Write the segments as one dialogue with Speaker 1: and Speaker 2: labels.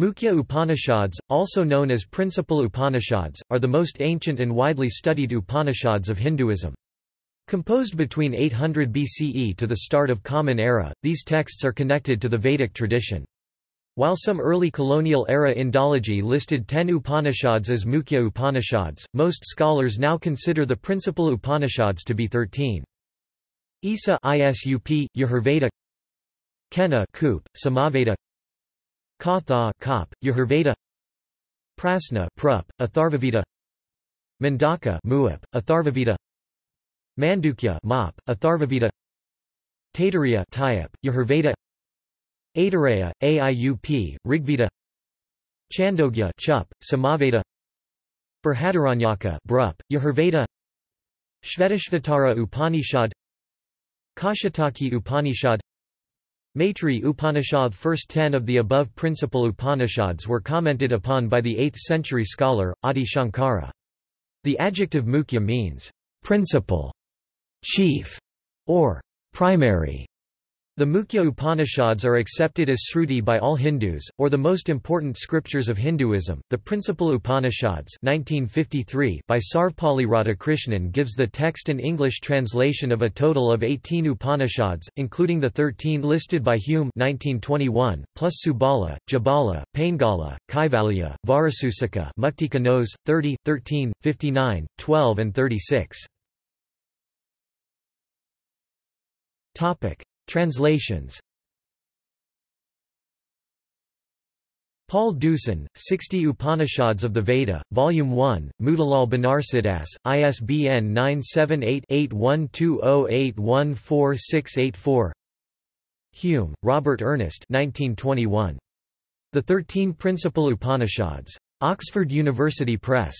Speaker 1: Mukhya Upanishads, also known as principal Upanishads, are the most ancient and widely studied Upanishads of Hinduism. Composed between 800 BCE to the start of Common Era, these texts are connected to the Vedic tradition. While some early colonial-era Indology listed ten Upanishads as Mukhya Upanishads, most scholars now consider the principal Upanishads to be thirteen. Isa Isup, Yajurveda Kena Kup, Samaveda Katha Kop, Yajurveda Prasna Prup, Atharvaveda Mundaka Muap, Atharvaveda Mandukya Mop, Atharvaveda Taittiriya Tyap, Yajurveda Aitareya, Aiup, Rigveda Chandogya Chup, Samaveda Brihadaranyaka Brup, Yajurveda Shvetashvatara Upanishad Kaushitaki Upanishad Maitri Upanishad First ten of the above principal Upanishads were commented upon by the 8th century scholar, Adi Shankara. The adjective mukhya means, principal, chief, or primary. The Mukhya Upanishads are accepted as Sruti by all Hindus, or the most important scriptures of Hinduism. The Principal Upanishads 1953 by Sarvepalli Radhakrishnan gives the text and English translation of a total of 18 Upanishads, including the 13 listed by Hume 1921, plus Subala, Jabala, Paingala, Kaivalya, Vajrasuchika Muktika Nos, 30, 13, 59, 12 and 36. Translations Paul Deussen, 60 Upanishads of the Veda, Volume 1, Motilal Banarsidass, ISBN 978-8120814684 Hume, Robert Ernest 1921. The Thirteen Principal Upanishads. Oxford University Press.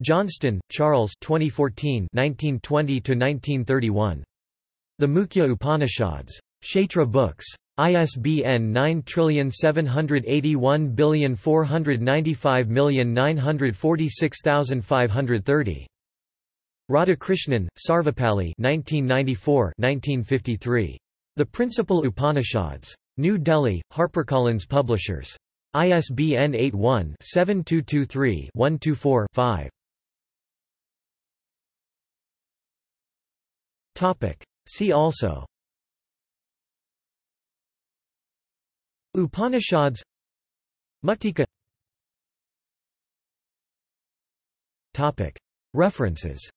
Speaker 1: Johnston, Charles 2014 1920–1931. The Mukhya Upanishads. Kshetra Books. ISBN 9781495946530. Radhakrishnan, Sarvepalli 1994-1953. The Principal Upanishads. New Delhi, HarperCollins Publishers. ISBN 81-7223-124-5. See also. Upanishads. Muktika References